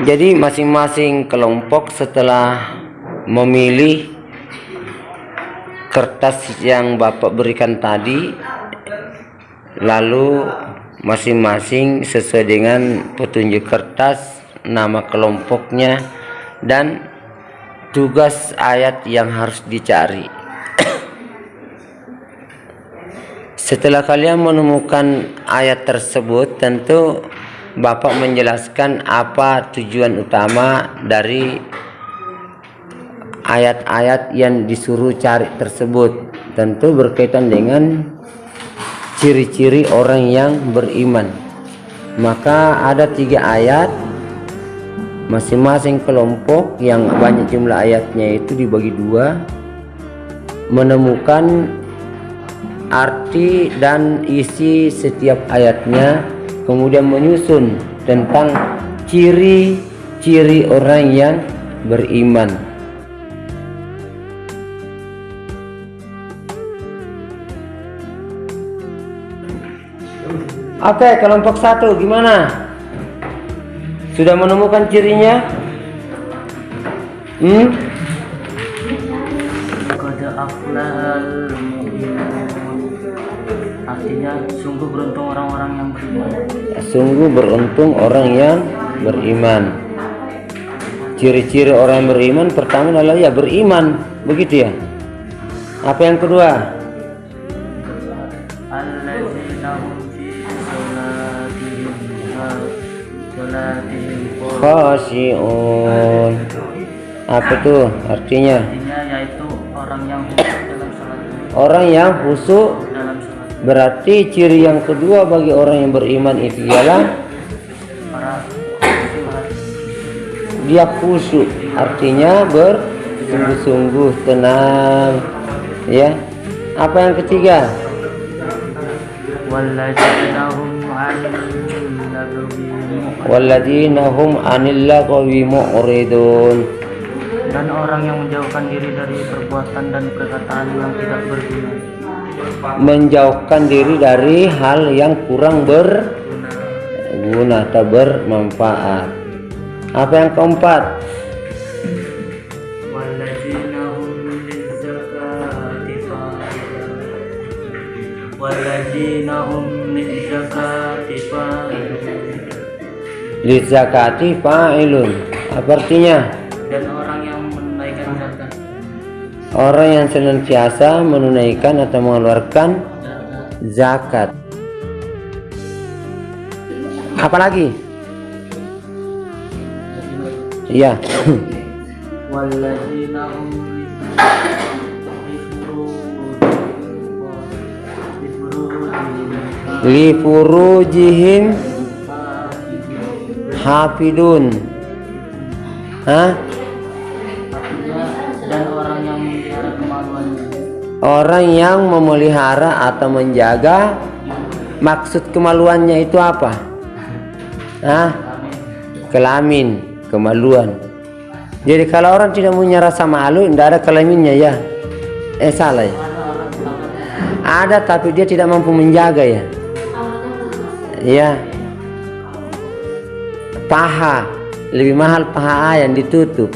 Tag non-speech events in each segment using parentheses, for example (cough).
jadi masing-masing kelompok setelah memilih kertas yang Bapak berikan tadi lalu masing-masing sesuai dengan petunjuk kertas nama kelompoknya dan tugas ayat yang harus dicari. Setelah kalian menemukan ayat tersebut tentu Bapak menjelaskan apa tujuan utama dari ayat-ayat yang disuruh cari tersebut. Tentu berkaitan dengan ciri-ciri orang yang beriman. Maka ada tiga ayat. Masing-masing kelompok yang banyak jumlah ayatnya itu dibagi dua. Menemukan arti dan isi setiap ayatnya kemudian menyusun tentang ciri-ciri orang yang beriman. Oke kelompok satu gimana? Sudah menemukan cirinya? Hmm? Artinya sungguh beruntung orang-orang yang beriman. Sungguh beruntung orang yang beriman. Ciri-ciri orang yang beriman pertama adalah ya beriman. Begitu ya? Apa yang kedua? Khasyi'un apa tuh artinya? Artinya yaitu orang yang orang yang khusyuk Berarti ciri yang kedua bagi orang yang beriman itu ialah dia khusyuk, artinya bersungguh-sungguh tenang. Ya. Apa yang ketiga? Walladzina hum 'anil lagwi mu'ridun. Dan orang yang menjauhkan diri dari perbuatan dan perkataan yang tidak berguna menjauhkan diri dari hal yang kurang berguna atau bermanfaat. Apa yang keempat? Lizakati fa'ilun. Apa artinya orang yang senantiasa menunaikan atau mengeluarkan zakat. Apalagi iya. Li furujihim hafidun. Hah? Orang yang memelihara atau menjaga maksud kemaluannya itu apa? Hah? kelamin kemaluan. Jadi kalau orang tidak punya rasa malu tidak ada kelaminnya ya? Eh salah ya? Ada tapi dia tidak mampu menjaga ya? Ya. Paha lebih mahal paha ayam ditutup.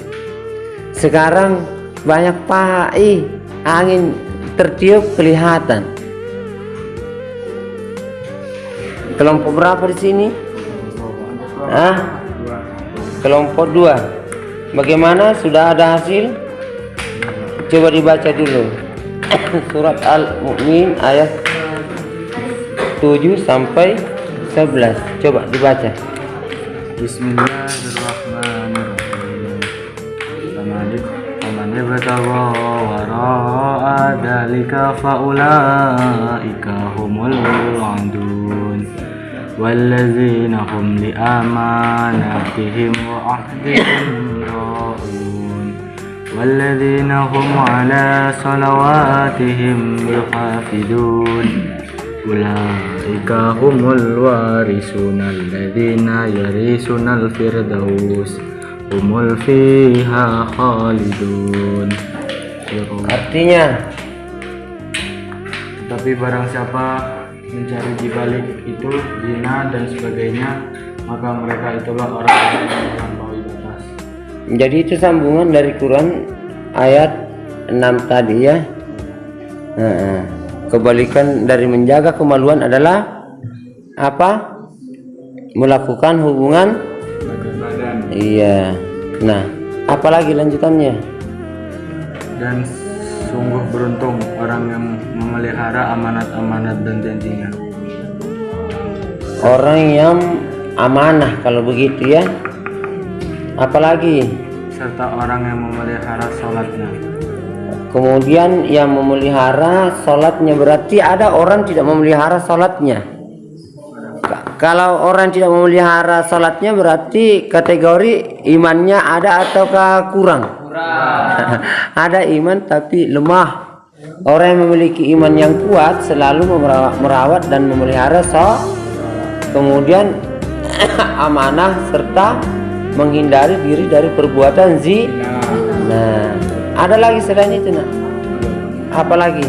Sekarang banyak paha ih angin tertiup kelihatan. Kelompok berapa di sini? Ah, kelompok dua. Bagaimana? Sudah ada hasil? Coba dibaca dulu. (coughs) Surat Al-Mu'min ayat 7 sampai 11. Coba dibaca. Bismillahirrahmanirrahim. ذلك فأولئك هم العادون والذين هم لأماناتهم وعهدهم راؤون والذين هم على صلواتهم يحافظون. أولئك هم الوارثون الذين يرثون الفردوس. هم فيها خالدون. Artinya Tapi barang siapa mencari di balik itu zina dan sebagainya maka mereka itulah orang yang melampaui Jadi itu sambungan dari Quran ayat 6 tadi ya. Nah, kebalikan dari menjaga kemaluan adalah apa? Melakukan hubungan badan Iya. Nah, apalagi lanjutannya? dan sungguh beruntung orang yang memelihara amanat-amanat dan janjinya Orang yang amanah kalau begitu ya. Apalagi? serta orang yang memelihara sholatnya Kemudian yang memelihara sholatnya berarti ada orang tidak memelihara sholatnya. Ka- Kalau orang tidak memelihara sholatnya berarti kategori imannya ada ataukah kurang? (laughs) ada iman tapi lemah. Orang yang memiliki iman yang kuat selalu merawat dan memelihara sholat. Kemudian (coughs) amanah serta menghindari diri dari perbuatan zina. Nah, ada lagi selain itu nak? Apa lagi?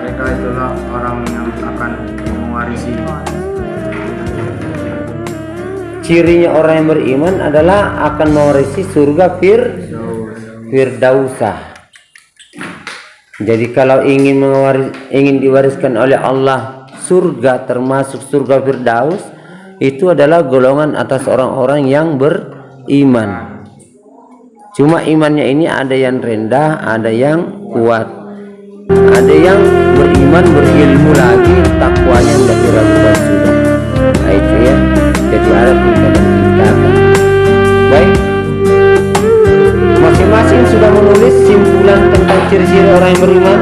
mereka itulah orang yang akan mewarisi Cirinya orang yang beriman adalah akan mewarisi surga fir firdausah. Jadi kalau ingin mewaris, ingin diwariskan oleh Allah surga termasuk surga firdaus itu adalah golongan atas orang-orang yang beriman. Cuma imannya ini ada yang rendah, ada yang kuat. Ada yang beriman berilmu lagi Masing-masing